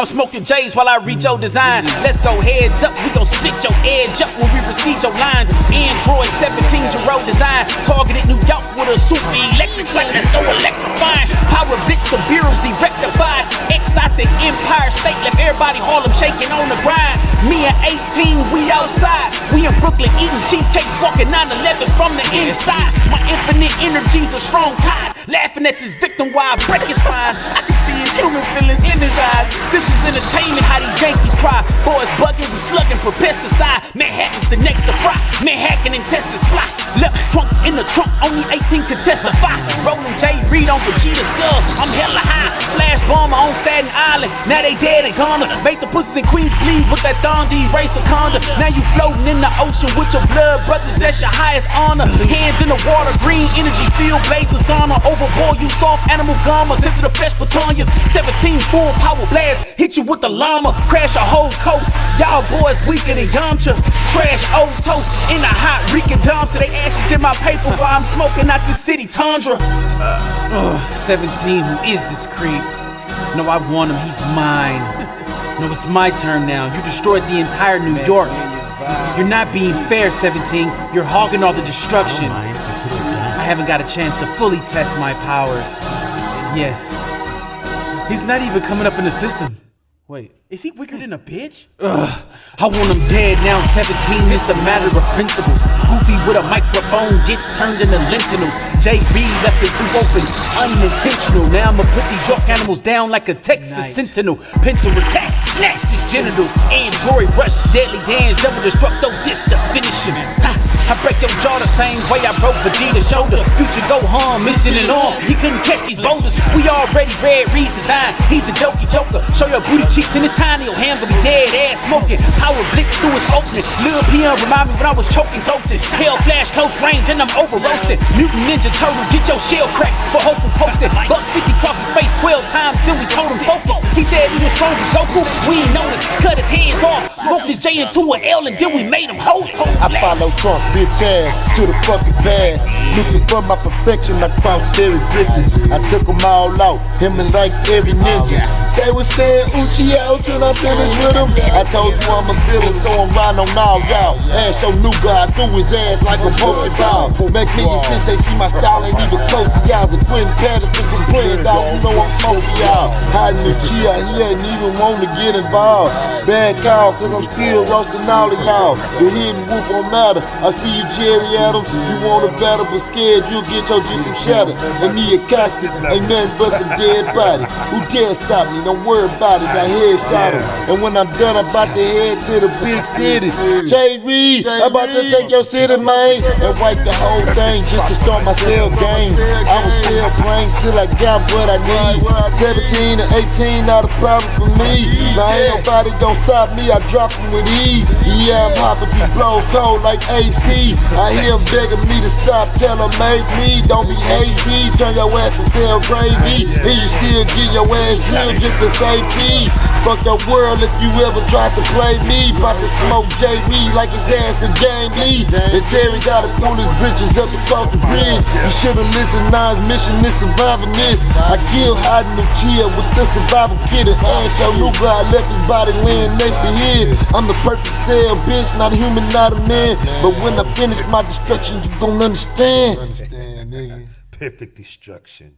I'm smoking J's while I read your design. Let's go heads up, we gon' split your edge up when we receive your lines. Android 17 Giro design, targeted New York with a super electric light that's so electrifying. Power blitz the bureaus, he rectified. X out the Empire State, left everybody Harlem shaking on the grind. Me and 18, we outside. We in Brooklyn eating cheesecakes, walking 9-11s from the inside. My infinite energy's a strong tide. Laughing at this victim while I break his spine. Human feelings in his eyes. This is entertainment, how these Yankees cry. Boys bugging, we slugging for pesticide. Manhattan's the next to fry. Manhattan intestines fly. Left trunks in the trunk, only 18 can testify. Rolling J Reed on Vegeta skull. I'm hella high. On Staten Island. Now they dead and gone. Make the pussies in queens bleed with that Dondi race of conda. Now you floating in the ocean with your blood brothers. That's your highest honor. Hands in the water, green energy, field blazing sauna. Overboard, you soft animal gamma. Sensitive fresh batonias. 17 full power blast. Hit you with the llama. Crash a whole coast. Y'all boys weaker than Yamcha. Trash old toast in a hot reeking dumpster. They ashes in my paper while I'm smoking out the city tundra. Uh, 17, who is this creep? No, I want him, he's mine. No, it's my turn now. You destroyed the entire New York. You're not being fair, 17. You're hogging all the destruction. I haven't got a chance to fully test my powers. Yes. He's not even coming up in the system. Wait, is he weaker than a bitch? Ugh, I want him dead now. 17, it's a matter of principles. Goofy with a microphone, get turned into lentils. JB left the zoo open, unintentional. Now I'ma put these York animals down like a Texas Nice. sentinel. Pencil attack, snatched his genitals. Android rush, deadly dance, double destructo, dish to finish him. Ha, I break your jaw the same way I broke Vegeta's shoulder. Future Gohan, missing an arm. He couldn't catch these boulders. We already read Reed's design. He's a jokey joker. Show your booty cheeks in his tiny old hand, gonna be dead ass smoking. Power blitz through his opening. Lil PM remind me when I was choking goated. Hell flash close range and I'm over roasted. Mutant Ninja Turtle, get your shell cracked for hopeful posted. Buck 50 cross his face 12 times, then we told him focus. He said he was strong as Goku. We ain't noticed. Cut his hands off. Smoked his J into an L and then we made him hold it. I follow Trunks, bitch ass, to the fucking past. Looking for my perfection, I found scary bitches. I took them all out, him and like every ninja. They was saying Uchi out till I finished with him. I told you I'm a villain, so I'm riding on all y'all. Ass so new guy, threw his ass like a Pokeball. Make me and since they see my style ain't even close to y'all. The Quentin Patterson from playing dog, you know I'm smoking y'all. Hiding the Chia, he ain't even want to get involved. Bad call, cause I'm still roasting all of y'all. The hidden wolf don't matter. I see you, Jerry Adams. You want a battle, but scared you'll get your some shattered. And me a casket, ain't nothing but some dead bodies. Who dare stop me? Don't worry about it. I headshot him. And when I'm done, I'm about to head to the big city. Jay Reed, I'm about to take your city, man, and wipe the whole thing just to start my cell game. I was playing till I got what I need. 17 to 18, not a problem for me. Now ain't nobody gonna stop me. I drop them with ease. Yeah, I'm hopping through blow cold like AC. I hear him begging me to stop. Tell him make me. Don't be hasty. Turn your ass to sell gravy. And you still get your ass real just to save me. Fuck the world if you ever tried to play me. About to smoke J. Reed like his ass in Game Lee. And Terry gotta pull his bitches up across the bridge. You should've listened. His mission is surviving this. I killed hiding the chill with the survival kit and ass. Your new guy left his body laying next to his. I'm the perfect cell, bitch, not a human, not a man. But when I finish my destruction, you gon' understand. Understand, nigga? Perfect destruction.